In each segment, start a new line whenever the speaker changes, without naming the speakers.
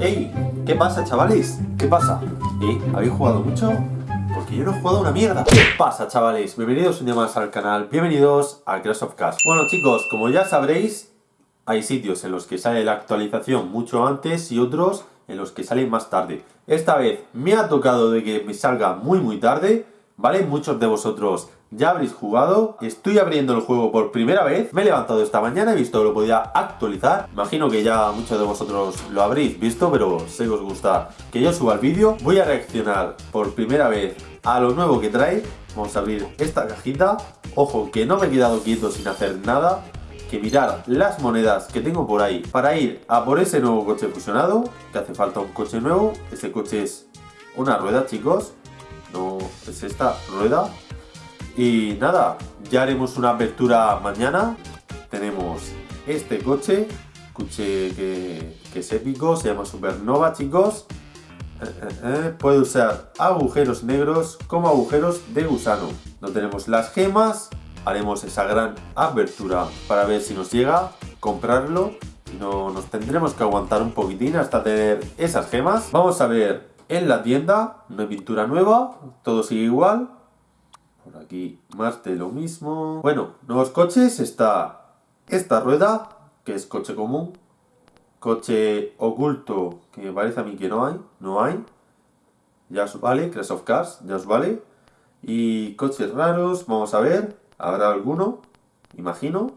¡Ey! ¿Qué pasa, chavales? ¿Qué pasa? ¿Eh? ¿Habéis jugado mucho? Porque yo no he jugado una mierda. ¿Qué pasa, chavales? Bienvenidos un día más al canal. Bienvenidos a Crash of Cars. Bueno, chicos, como ya sabréis, hay sitios en los que sale la actualización mucho antes y otros en los que salen más tarde. Esta vez me ha tocado de que me salga muy muy tarde, ¿vale? Muchos de vosotros ya habréis jugado, estoy abriendo el juego por primera vez, me he levantado esta mañana, he visto que lo podía actualizar, imagino que ya muchos de vosotros lo habréis visto, pero sé que os gusta que yo suba el vídeo, voy a reaccionar por primera vez a lo nuevo que trae, vamos a abrir esta cajita, ojo que no me he quedado quieto sin hacer nada, que mirar las monedas que tengo por ahí para ir a por ese nuevo coche fusionado, que hace falta un coche nuevo, ese coche es una rueda chicos, no es esta rueda, y nada, ya haremos una apertura mañana. Tenemos este coche, coche que, es épico, se llama Supernova, chicos. Eh, eh, eh, puede usar agujeros negros como agujeros de gusano. No tenemos las gemas, haremos esa gran apertura para ver si nos llega, comprarlo. no, nos tendremos que aguantar un poquitín hasta tener esas gemas. Vamos a ver en la tienda, no hay pintura nueva, todo sigue igual. Por aquí más de lo mismo. Bueno, nuevos coches. Está esta rueda, que es coche común. Coche oculto, que parece a mí que no hay. No hay. Ya os vale. Crash of Cars, ya os vale. Y coches raros, vamos a ver. ¿Habrá alguno? Imagino.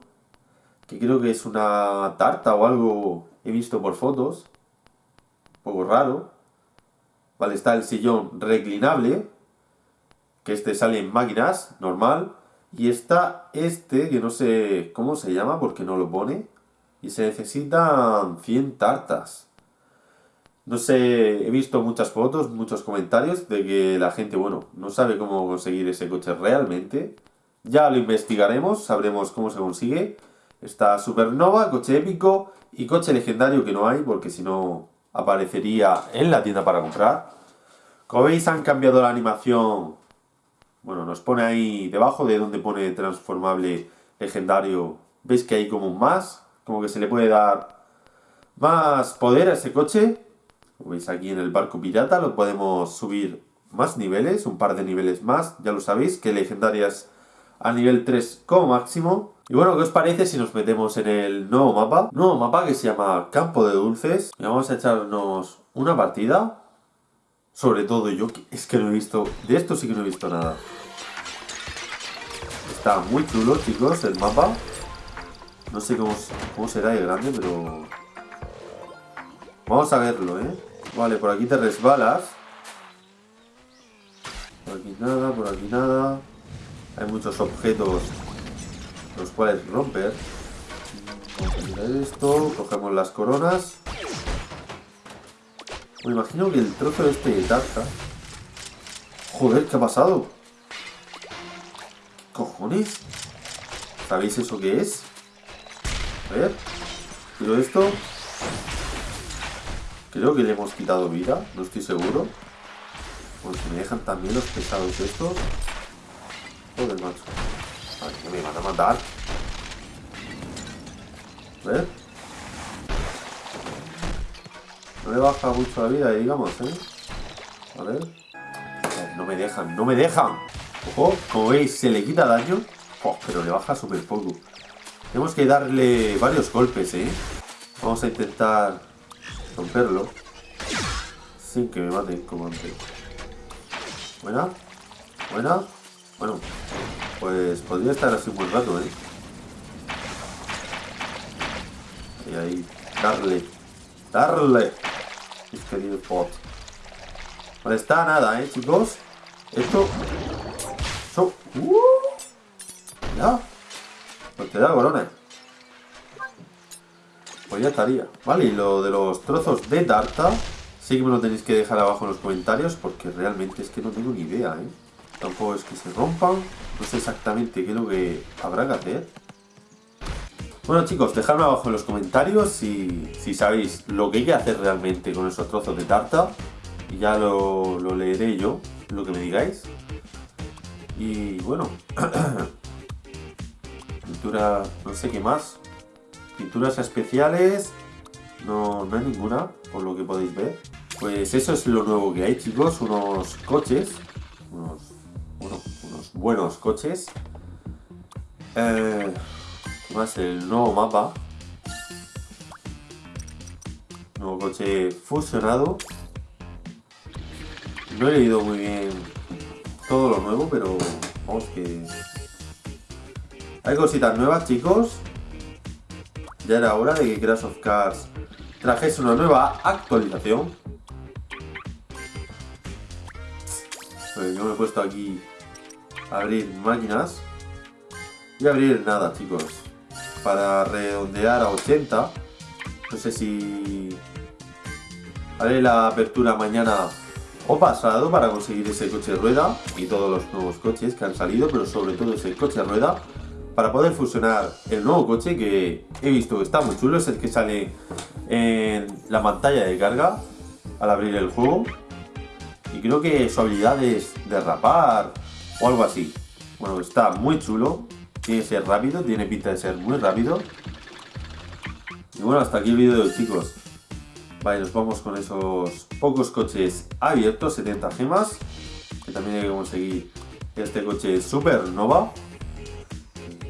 Que creo que es una tarta o algo he visto por fotos. Un poco raro. Vale, está el sillón reclinable que este sale en máquinas, normal, y está este, que no sé cómo se llama porque no lo pone, y se necesitan 100 tartas. No sé, he visto muchas fotos, muchos comentarios de que la gente, bueno, no sabe cómo conseguir ese coche realmente. Ya lo investigaremos, sabremos cómo se consigue. Está Supernova, coche épico y coche legendario que no hay porque si no aparecería en la tienda para comprar. Como veis han cambiado la animación bueno, nos pone ahí debajo de donde pone transformable legendario. ¿Veis que hay como un más? Como que se le puede dar más poder a ese coche. Como veis aquí en el barco pirata lo podemos subir más niveles, un par de niveles más. Ya lo sabéis, que legendarias a nivel 3 como máximo. Y bueno, ¿qué os parece si nos metemos en el nuevo mapa? Nuevo mapa que se llama Campo de Dulces. Y vamos a echarnos una partida. Sobre todo yo, es que no he visto... De esto sí que no he visto nada. Está muy chulo, chicos, el mapa. No sé cómo, cómo será de grande, pero... Vamos a verlo, ¿eh? Vale, por aquí te resbalas. Por aquí nada, por aquí nada. Hay muchos objetos los cuales romper. Vamos a mirar esto, cogemos las coronas. Me imagino que el trozo este de tarta... Joder, ¿qué ha pasado? cojones? ¿Sabéis eso qué es? A ver. Pero esto... Creo que le hemos quitado vida, no estoy seguro. Porque me dejan también los pesados estos. Joder, macho. Ay, que me van a matar. A ver. No le baja mucho la vida, digamos, ¿eh? A ver. No me dejan, no me dejan. Ojo, como veis, se le quita daño, pero le baja súper poco. Tenemos que darle varios golpes, ¿eh? Vamos a intentar romperlo. Sin que me maten como antes. Buena. Buena. Bueno, pues podría estar así un buen rato, ¿eh? Y ahí, darle. Darle. Mis queridos pot. Vale, está nada, ¿eh, chicos? Esto ¡Uh! Ya. Pues te da corona. Pues ya estaría. Vale, y lo de los trozos de tarta, sí que me lo tenéis que dejar abajo en los comentarios porque realmente es que no tengo ni idea, ¿eh? Tampoco es que se rompan. No sé exactamente qué es lo que habrá que hacer. Bueno chicos, dejadme abajo en los comentarios si, sabéis lo que hay que hacer realmente con esos trozos de tarta. Y ya lo, lo leeré yo, lo que me digáis. Y bueno, pintura, no sé qué más. pinturas especiales, no, no hay ninguna, por lo que podéis ver. Pues eso es lo nuevo que hay, chicos, unos coches, unos, unos buenos coches. Eh, más el nuevo mapa. Nuevo coche fusionado. No he leído muy bien todo lo nuevo, pero vamos que... Hay cositas nuevas, chicos. Ya era hora de que Crash of Cars trajese una nueva actualización. Pues yo me he puesto aquí a abrir máquinas. Y abrir nada, chicos. Para redondear a 80. No sé si haré la apertura mañana o pasado para conseguir ese coche rueda y todos los nuevos coches que han salido, pero sobre todo ese coche rueda para poder fusionar el nuevo coche que he visto que está muy chulo, es el que sale en la pantalla de carga al abrir el juego y creo que su habilidad es derrapar o algo así. Bueno, está muy chulo, tiene que ser rápido, tiene pinta de ser muy rápido. Y bueno, hasta aquí el vídeo chicos. Vale, nos vamos con esos pocos coches abiertos, 70 gemas. Que también hay que conseguir este coche Supernova.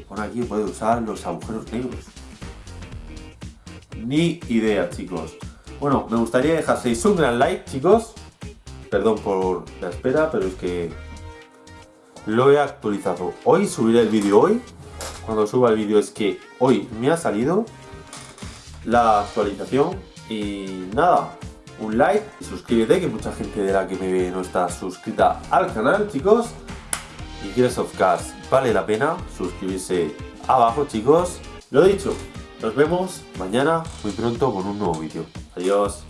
Con aquí puede usar los agujeros negros. Ni idea, chicos. Bueno, me gustaría dejaseis un gran like, chicos. Perdón por la espera, pero es que lo he actualizado. Hoy subiré el vídeo hoy. Cuando suba el vídeo es que hoy me ha salido la actualización. Y nada, un like y suscríbete, que mucha gente de la que me ve no está suscrita al canal, chicos. Y quieres of Cars, vale la pena suscribirse abajo, chicos. Lo dicho, nos vemos mañana muy pronto con un nuevo vídeo. Adiós.